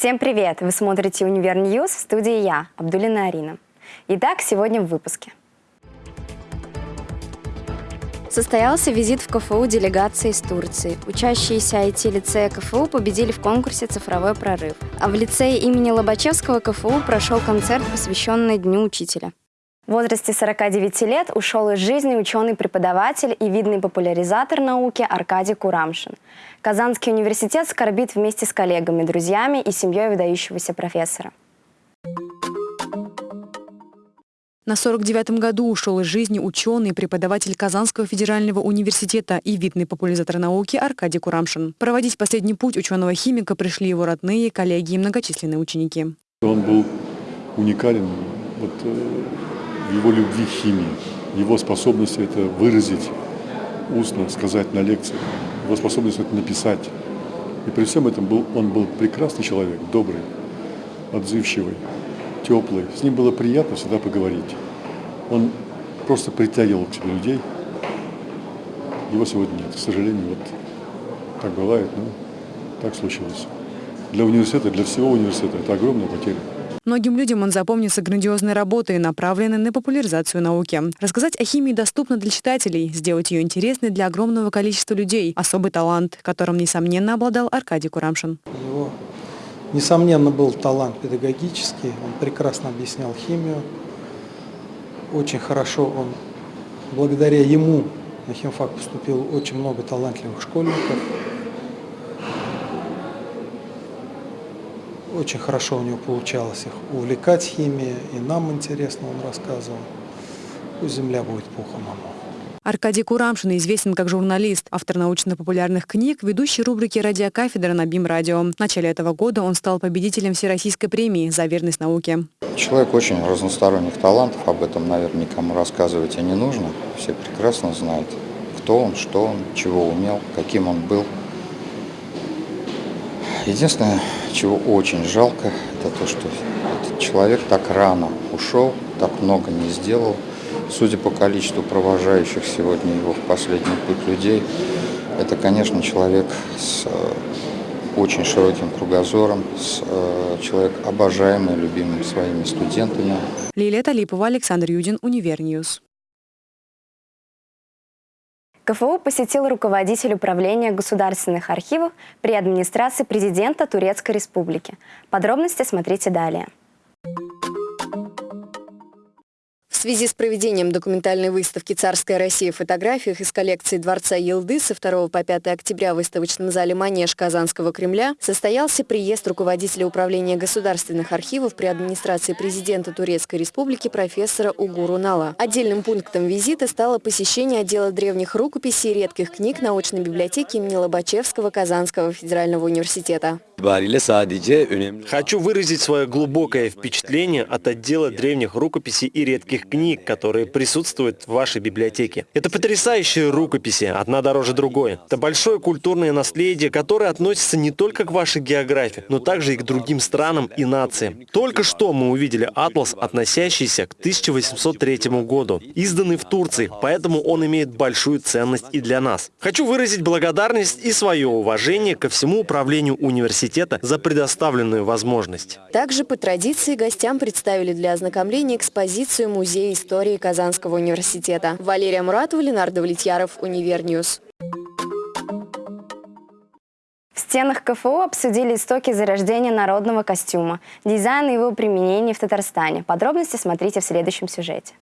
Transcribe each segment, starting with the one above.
Всем привет! Вы смотрите «Univer News» в студии я, Абдулина Арина. Итак, сегодня в выпуске. Состоялся визит в КФУ делегации из Турции. Учащиеся IT-лицея КФУ победили в конкурсе «Цифровой прорыв». А в лицее имени Лобачевского КФУ прошел концерт, посвященный Дню учителя. В возрасте 49 лет ушел из жизни ученый-преподаватель и видный популяризатор науки Аркадий Курамшин. Казанский университет скорбит вместе с коллегами, друзьями и семьей выдающегося профессора. На 49-м году ушел из жизни ученый, преподаватель Казанского федерального университета и видный популяризатор науки Аркадий Курамшин. Проводить последний путь ученого-химика пришли его родные, коллеги и многочисленные ученики. Он был уникален вот, э, его любви к химии, его способности это выразить устно, сказать на лекции, его способность это написать. И при всем этом был, он был прекрасный человек, добрый, отзывчивый теплый. С ним было приятно всегда поговорить. Он просто притягивал к себе людей. Его сегодня нет. К сожалению, вот так бывает, но так случилось. Для университета, для всего университета это огромная потеря. Многим людям он запомнится грандиозной работой, направленной на популяризацию науки. Рассказать о химии доступно для читателей, сделать ее интересной для огромного количества людей. Особый талант, которым, несомненно, обладал Аркадий Курамшин. Его Несомненно, был талант педагогический, он прекрасно объяснял химию, очень хорошо он, благодаря ему на химфак поступил очень много талантливых школьников. Очень хорошо у него получалось их увлекать химией, и нам интересно он рассказывал. Пусть земля будет пухом ему. Аркадий Курамшин известен как журналист, автор научно-популярных книг, ведущий рубрики «Радиокафедра» на БИМ-радио. В начале этого года он стал победителем Всероссийской премии за верность науке. Человек очень разносторонних талантов, об этом, наверное, никому рассказывать и не нужно. Все прекрасно знают, кто он, что он, чего умел, каким он был. Единственное, чего очень жалко, это то, что этот человек так рано ушел, так много не сделал – Судя по количеству провожающих сегодня его в последний путь людей, это, конечно, человек с э, очень широким кругозором, с, э, человек обожаемый, любимым своими студентами. Лилия Талипова, Александр Юдин, Univer News. КФУ посетил руководитель управления государственных архивов при администрации президента Турецкой Республики. Подробности смотрите далее. В связи с проведением документальной выставки «Царская Россия» в фотографиях из коллекции Дворца Йылдыз со 2 по 5 октября в выставочном зале «Манеж» Казанского Кремля состоялся приезд руководителя управления государственных архивов при администрации президента Турецкой Республики профессора Угура Унала. Отдельным пунктом визита стало посещение отдела древних рукописей и редких книг научной библиотеки имени Лобачевского Казанского федерального университета. Хочу выразить свое глубокое впечатление от отдела древних рукописей и редких книг, которые присутствуют в вашей библиотеке. Это потрясающие рукописи, одна дороже другой. Это большое культурное наследие, которое относится не только к вашей географии, но также и к другим странам и нациям. Только что мы увидели атлас, относящийся к 1803 году, изданный в Турции, поэтому он имеет большую ценность и для нас. Хочу выразить благодарность и свое уважение ко всему управлению университета за предоставленную возможность. Также по традиции гостям представили для ознакомления экспозицию Музея истории Казанского университета. Валерия Муратова, Ленар Давлетьяров, Univer News. В стенах КФУ обсудили истоки зарождения народного костюма, дизайн и его применение в Татарстане. Подробности смотрите в следующем сюжете.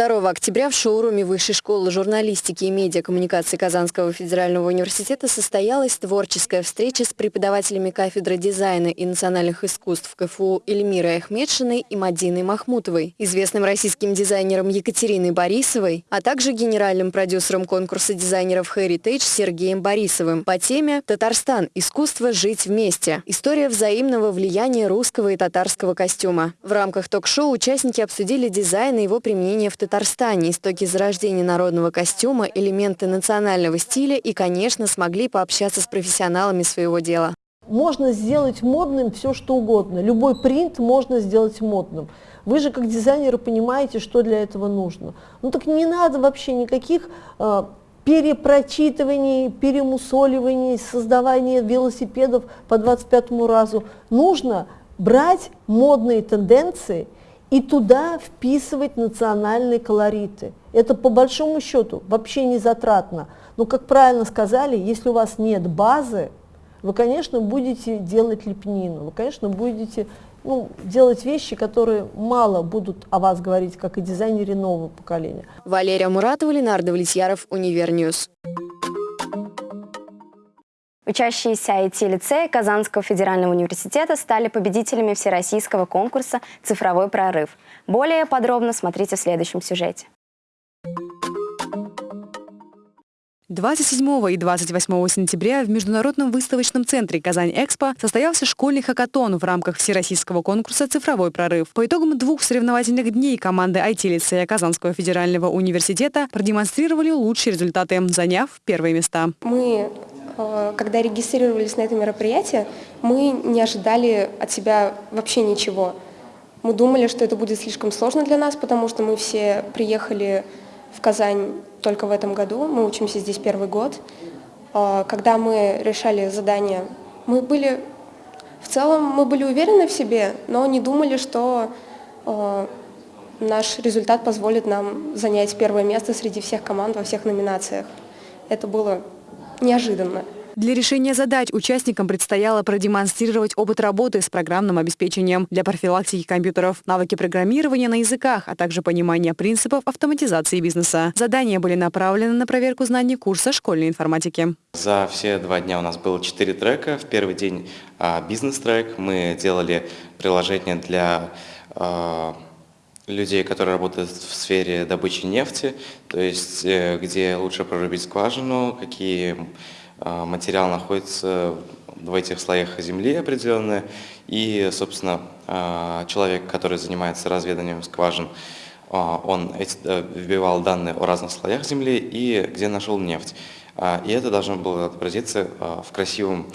2 октября в шоуруме Высшей школы журналистики и медиакоммуникации Казанского федерального университета состоялась творческая встреча с преподавателями кафедры дизайна и национальных искусств КФУ Эльмирой Ахмедшиной и Мадиной Махмутовой, известным российским дизайнером Екатериной Борисовой, а также генеральным продюсером конкурса дизайнеров Heritage Сергеем Борисовым по теме «Татарстан. Искусство жить вместе. История взаимного влияния русского и татарского костюма». В рамках ток-шоу участники обсудили дизайн и его применение в Татарстане Татарстане, истоки зарождения народного костюма, элементы национального стиля и, конечно, смогли пообщаться с профессионалами своего дела. Можно сделать модным все, что угодно. Любой принт можно сделать модным. Вы же как дизайнеры понимаете, что для этого нужно. Ну так не надо вообще никаких э, перепрочитывании, перемусоливании, создавании велосипедов по 25 разу. Нужно брать модные тенденции и туда вписывать национальные колориты. Это по большому счету вообще не затратно. Но, как правильно сказали, если у вас нет базы, вы, конечно, будете делать лепнину, вы, конечно, будете ну, делать вещи, которые мало будут о вас говорить, как о дизайнере нового поколения. Валерия Муратова, Ленар Давлетьяров, Univer News. Учащиеся IT-лицея Казанского федерального университета стали победителями всероссийского конкурса «Цифровой прорыв». Более подробно смотрите в следующем сюжете. 27 и 28 сентября в Международном выставочном центре «Казань-Экспо» состоялся школьный хакатон в рамках всероссийского конкурса «Цифровой прорыв». По итогам двух соревновательных дней команды IT-лицея Казанского федерального университета продемонстрировали лучшие результаты, заняв первые места. Мы, когда регистрировались на это мероприятие, мы не ожидали от себя вообще ничего. Мы думали, что это будет слишком сложно для нас, потому что мы все приехали в Казань только в этом году, мы учимся здесь первый год. А, когда мы решали задание, мы были, в целом мы были уверены в себе, но не думали, что а, наш результат позволит нам занять первое место среди всех команд во всех номинациях. Это было неожиданно. Для решения задач участникам предстояло продемонстрировать опыт работы с программным обеспечением для профилактики компьютеров, навыки программирования на языках, а также понимание принципов автоматизации бизнеса. Задания были направлены на проверку знаний курса школьной информатики. За все два дня у нас было четыре трека. В первый день а, бизнес-трек. Мы делали приложение для а, людей, которые работают в сфере добычи нефти, то есть э, где лучше прорубить скважину, какие а, материал находится в этих слоях земли определенные, и, собственно, а, человек, который занимается разведанием скважин, он э, вбивал данные о разных слоях земли и где нашел нефть. И это должно было отобразиться в красивом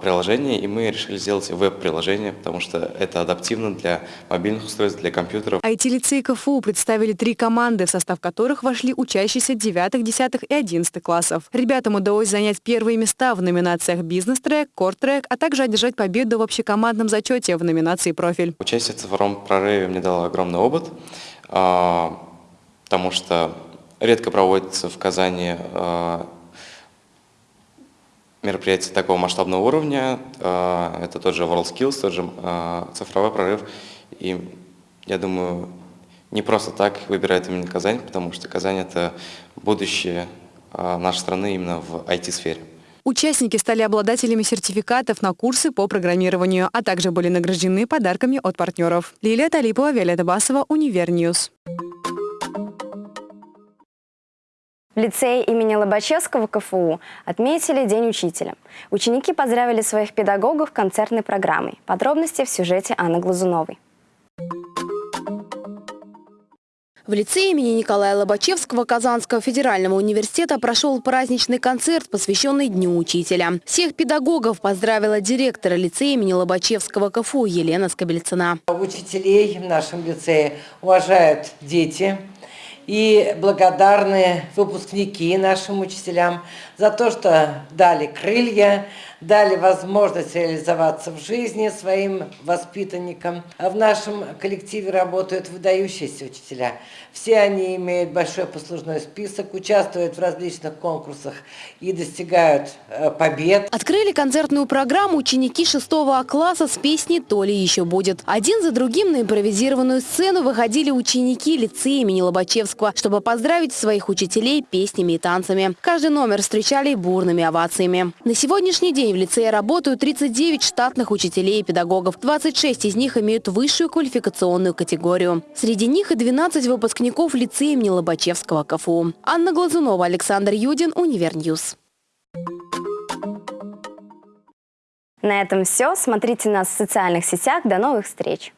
приложение, и мы решили сделать веб-приложение, потому что это адаптивно для мобильных устройств, для компьютеров. IT-лицей КФУ представили три команды, в состав которых вошли учащиеся 9, 10 и 11 классов. Ребятам удалось занять первые места в номинациях «Бизнес-трек», «Кор-трек», а также одержать победу в общекомандном зачете в номинации «Профиль». Участие в цифровом прорыве мне дало огромный опыт, а, потому что редко проводится в Казани а, мероприятий такого масштабного уровня. А, это тот же WorldSkills, тот же а, цифровой прорыв. И я думаю, не просто так выбирают именно Казань, потому что Казань – это будущее а, нашей страны именно в IT-сфере. Участники стали обладателями сертификатов на курсы по программированию, а также были награждены подарками от партнеров. Лилия Талипова, Виолетта Басова, Univer News. В лицее имени Лобачевского КФУ отметили День учителя. Ученики поздравили своих педагогов концертной программой. Подробности в сюжете Анны Глазуновой. В лицее имени Николая Лобачевского Казанского федерального университета прошел праздничный концерт, посвященный Дню учителя. Всех педагогов поздравила директора лицея имени Лобачевского КФУ Елена Скобельцина. Учителей в нашем лицее уважают дети, и благодарны выпускники нашим учителям за то, что дали крылья, дали возможность реализоваться в жизни своим воспитанникам. А в нашем коллективе работают выдающиеся учителя. Все они имеют большой послужной список, участвуют в различных конкурсах и достигают э, побед. Открыли концертную программу ученики 6 класса с песней «То ли еще будет». Один за другим на импровизированную сцену выходили ученики лицея имени Лобачевского, чтобы поздравить своих учителей песнями и танцами. Каждый номер встречали бурными овациями. На сегодняшний день в лицее работают 39 штатных учителей и педагогов. 26 из них имеют высшую квалификационную категорию. Среди них и 12 выпускников лицея имени Лобачевского КФУ. Анна Глазунова, Александр Юдин, Univer News. На этом все. Смотрите нас в социальных сетях. До новых встреч!